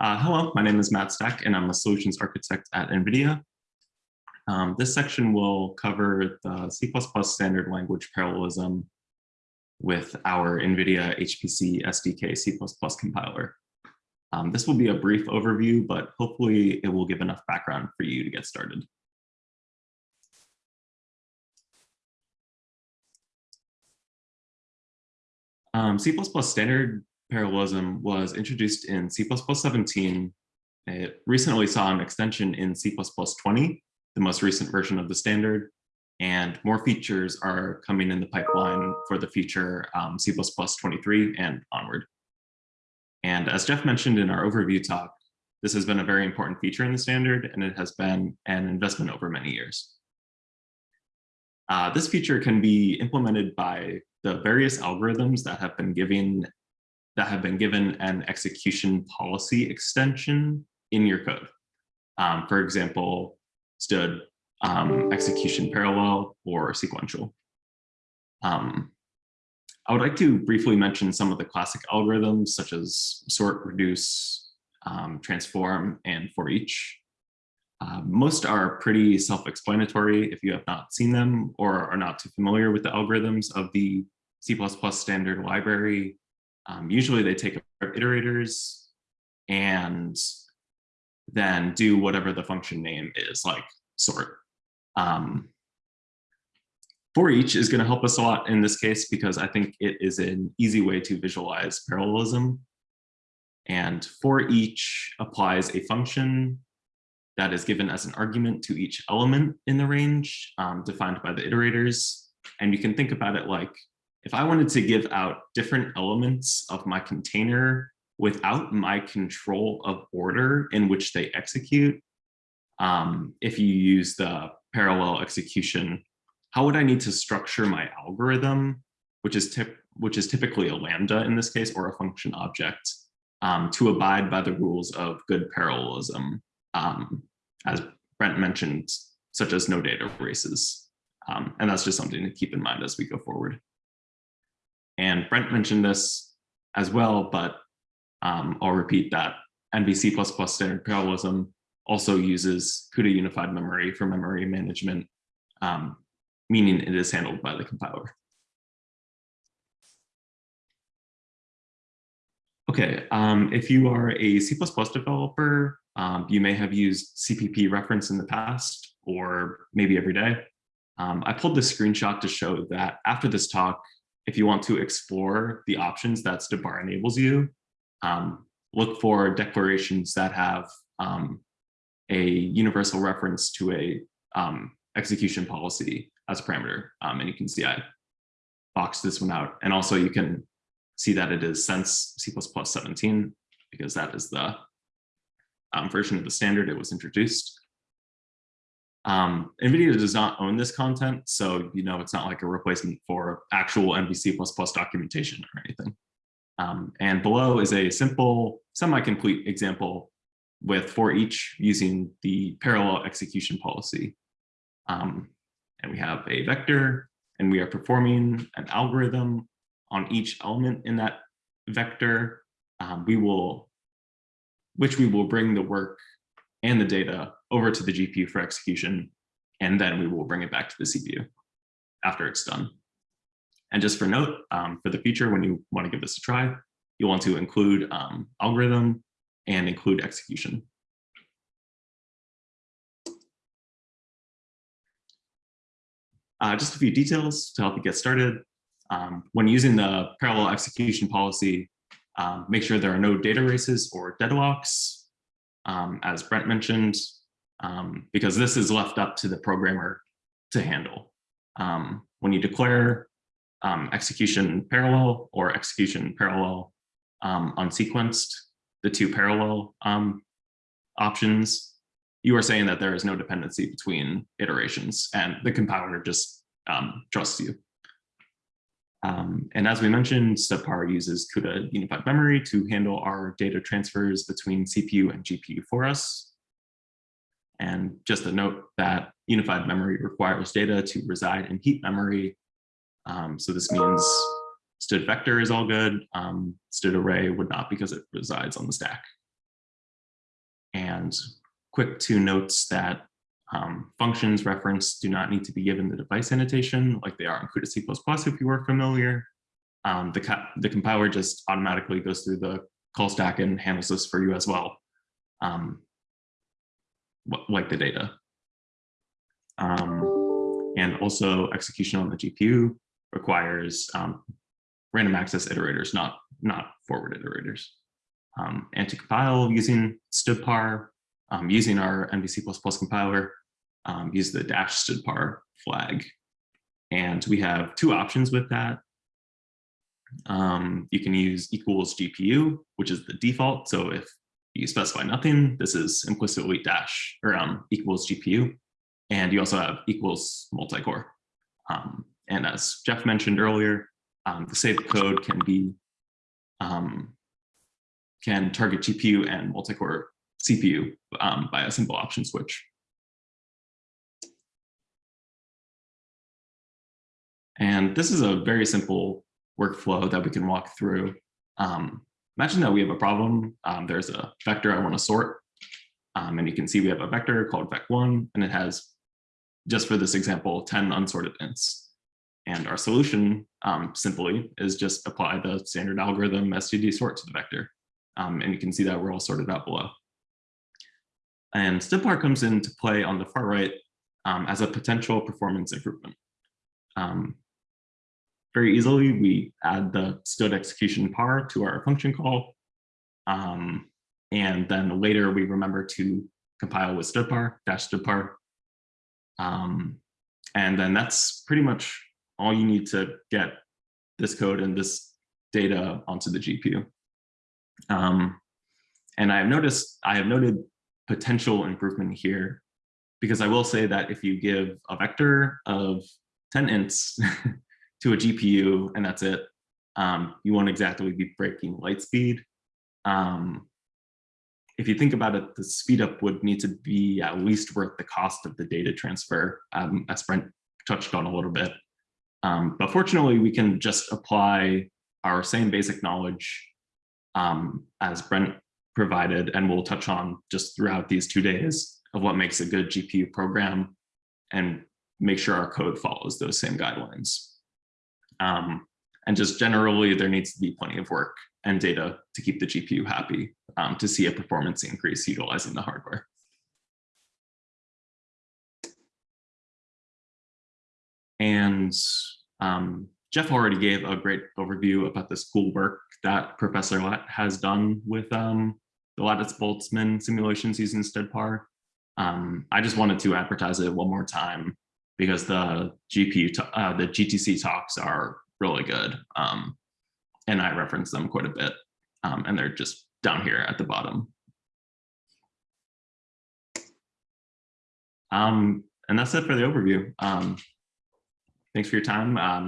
Uh, hello, my name is Matt Stack and I'm a solutions architect at NVIDIA. Um, this section will cover the C++ standard language parallelism with our NVIDIA HPC SDK C++ compiler. Um, this will be a brief overview, but hopefully it will give enough background for you to get started. Um, C++ standard parallelism was introduced in C++ 17. It recently saw an extension in C++ 20, the most recent version of the standard, and more features are coming in the pipeline for the future um, C++ 23 and onward. And as Jeff mentioned in our overview talk, this has been a very important feature in the standard, and it has been an investment over many years. Uh, this feature can be implemented by the various algorithms that have been given that have been given an execution policy extension in your code. Um, for example, stood um, execution parallel or sequential. Um, I would like to briefly mention some of the classic algorithms such as sort, reduce, um, transform, and for each. Uh, most are pretty self-explanatory if you have not seen them or are not too familiar with the algorithms of the C++ standard library. Um, usually they take iterators and then do whatever the function name is, like sort. Um, for each is going to help us a lot in this case because I think it is an easy way to visualize parallelism. And for each applies a function that is given as an argument to each element in the range um, defined by the iterators. And you can think about it like if I wanted to give out different elements of my container without my control of order in which they execute, um, if you use the parallel execution, how would I need to structure my algorithm, which is, tip, which is typically a lambda in this case, or a function object, um, to abide by the rules of good parallelism, um, as Brent mentioned, such as no data races. Um, and that's just something to keep in mind as we go forward. And Brent mentioned this as well, but um, I'll repeat that NVC++ standard parallelism also uses CUDA unified memory for memory management, um, meaning it is handled by the compiler. Okay, um, if you are a C++ developer, um, you may have used CPP reference in the past or maybe every day. Um, I pulled this screenshot to show that after this talk, if you want to explore the options that stdpar enables you, um, look for declarations that have um, a universal reference to a um, execution policy as a parameter. Um, and you can see I boxed this one out. And also you can see that it is since C++ 17, because that is the um, version of the standard it was introduced. Um, NVIDIA does not own this content, so you know it's not like a replacement for actual NVC++ documentation or anything. Um, and below is a simple semi-complete example with for each using the parallel execution policy. Um, and we have a vector and we are performing an algorithm on each element in that vector. Um, we will, which we will bring the work and the data over to the GPU for execution, and then we will bring it back to the CPU after it's done. And just for note, um, for the future, when you want to give this a try, you want to include um, algorithm and include execution. Uh, just a few details to help you get started. Um, when using the parallel execution policy, um, make sure there are no data races or deadlocks. Um, as Brent mentioned, um, because this is left up to the programmer to handle. Um, when you declare um, execution parallel or execution parallel um, unsequenced, the two parallel um, options, you are saying that there is no dependency between iterations and the compiler just trusts you. And as we mentioned, stdpar uses CUDA unified memory to handle our data transfers between CPU and GPU for us. And just a note that unified memory requires data to reside in heap memory. Um, so this means std vector is all good. Um, std array would not because it resides on the stack. And quick two notes that um, functions referenced do not need to be given the device annotation like they are in CUDA C++ if you were familiar. Um, the, the compiler just automatically goes through the call stack and handles this for you as well, um, like the data. Um, and also execution on the GPU requires um, random access iterators, not, not forward iterators. Um, and to compile using stdpar, um, using our NVC++ compiler, um, use the dash stdpar flag. And we have two options with that. Um, you can use equals GPU, which is the default. So if you specify nothing, this is implicitly dash or um, equals GPU. And you also have equals multi-core. Um, and as Jeff mentioned earlier, um, the saved code can be um, can target GPU and multi-core CPU um, by a simple option switch. And this is a very simple workflow that we can walk through. Um, imagine that we have a problem. Um, there's a vector I want to sort. Um, and you can see we have a vector called vec1, and it has, just for this example, 10 unsorted ints. And our solution um, simply is just apply the standard algorithm std sort to the vector. Um, and you can see that we're all sorted out below. And stdpar comes into play on the far right um, as a potential performance improvement. Um, very easily, we add the std execution par to our function call. Um, and then later we remember to compile with stdpar, dash stdpar. Um, and then that's pretty much all you need to get this code and this data onto the GPU. Um, and I have noticed, I have noted potential improvement here because I will say that if you give a vector of 10 ints to a GPU and that's it, um, you won't exactly be breaking light speed. Um, if you think about it, the speed up would need to be at least worth the cost of the data transfer, um, as Brent touched on a little bit. Um, but fortunately, we can just apply our same basic knowledge um, as Brent provided, and we'll touch on just throughout these two days of what makes a good GPU program and make sure our code follows those same guidelines. Um, and just generally, there needs to be plenty of work and data to keep the GPU happy um, to see a performance increase utilizing the hardware. And um, Jeff already gave a great overview about this cool work that Professor Latt has done with um, the Lattice-Boltzmann simulations using stdpar. Um, I just wanted to advertise it one more time because the GPU, uh, the GTC talks are really good. Um, and I reference them quite a bit. Um, and they're just down here at the bottom. Um, and that's it for the overview. Um, thanks for your time. Um,